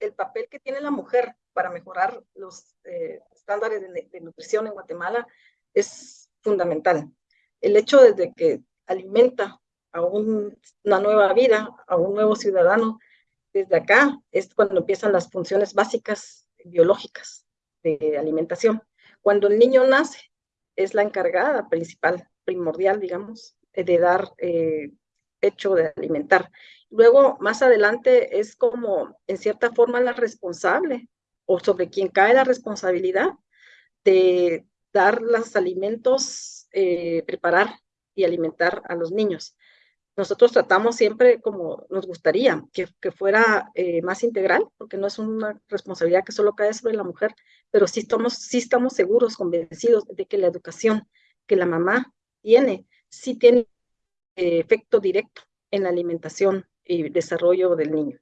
el papel que tiene la mujer para mejorar los eh, estándares de, nutrición en Guatemala es fundamental. El hecho de que alimenta a una nueva vida, a un nuevo ciudadano, desde acá es cuando empiezan las funciones básicas biológicas de alimentación. Cuando el niño nace, es la encargada principal, primordial, digamos, de dar eh, hecho de alimentar. Luego, más adelante, es como, en cierta forma, la responsable o sobre quien cae la responsabilidad de dar los alimentos, eh, preparar y alimentar a los niños. Nosotros tratamos siempre como nos gustaría que, fuera eh, más integral, porque no es una responsabilidad que solo cae sobre la mujer, pero sí estamos, sí estamos seguros, convencidos de que la educación que la mamá tiene, sí tiene efecto directo en la alimentación y desarrollo del niño.